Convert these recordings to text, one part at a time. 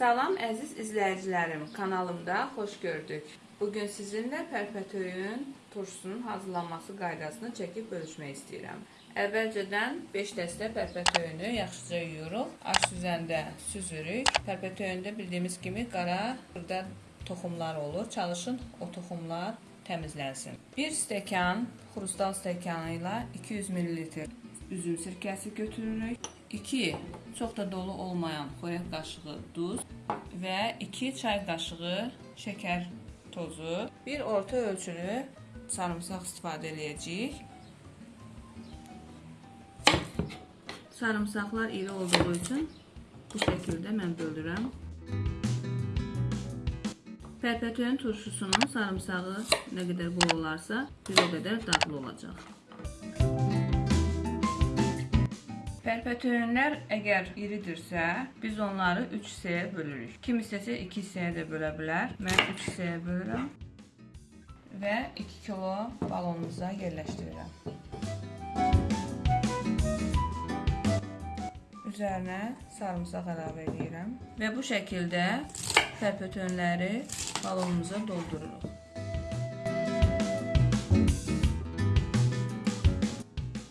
Salam əziz izləyicilərim, kanalımda xoş gördük. Bugün sizinlə pərpətöyün turşusunun hazırlanması qaydasını çəkib bölüşmək istəyirəm. Əvvəlcədən 5 dəstə pərpətöyünü yaxşıca yuyuruq, aş süzəndə süzürük. Pərpətöyündə bildiyimiz kimi qara xırda toxumlar olur. Çalışın o toxumlar təmizlənsin. 1 stəkan xrustal stəkanı ilə 200 ml üzüm sirkəsi götürürük. 2 çox da dolu olmayan xörək qaşığı duz və 2 çay qaşığı şəkər tozu, bir orta ölçülü sarımsaq istifadə edəcəyik. Sarımsaqlar iri olduğu üçün bu şəkildə mən bölürəm. Pərpətöyün turşusunun sarımsağı nə qədər bol olarsa, bir o qədər dadlı olacaq. Pərpətöyünlər əgər iridirsə, biz onları 3 hissəyə bölürük. Kim istəsə 2 hissəyə də bölə bilər. Mən 3 hissəyə bölürəm və 2 kilo balonumuza yerləşdirirəm. Üzərinə sarımsaq əlavə edirəm və bu şəkildə pərpətöyünləri balonumuza doldururuq.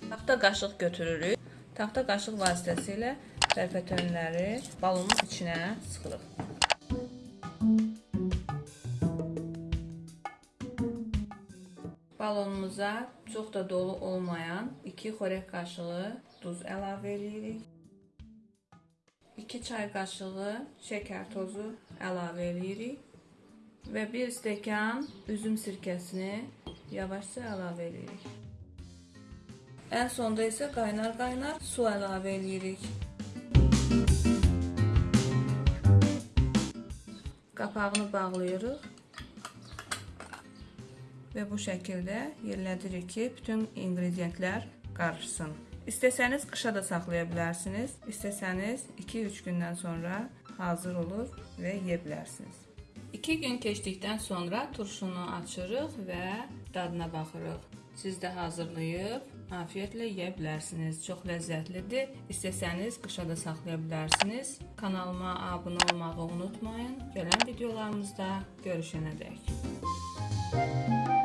Taxta qaşıq götürürük. Taxta qaşıq vasitəsilə pərpətönləri balonun içinə sıxırıq. Balonumuza çox da dolu olmayan 2 xörək qaşığı duz əlavə edirik. 2 çay qaşığı şəkər tozu əlavə edirik və 1 stəkan üzüm sirkəsini yavaşca əlavə edirik. Ən sonda isə qaynar-qaynar su əlavə edirik. Qapağını bağlayırıq və bu şəkildə yerlədirik ki, bütün inqrediyentlər qarışsın. İstəsəniz qışa da saxlaya bilərsiniz, istəsəniz 2-3 gündən sonra hazır olur və yeyə bilərsiniz. 2 gün keçdikdən sonra turşunu açırıq və dadına baxırıq. Siz də hazırlayıb afiyətlə yeyə bilərsiniz. Çox ləzzətlidir. İstəsəniz qışa da saxlaya bilərsiniz. Kanalıma abunə olmağı unutmayın. Gələn videolarımızda görüşənə dək. Müzik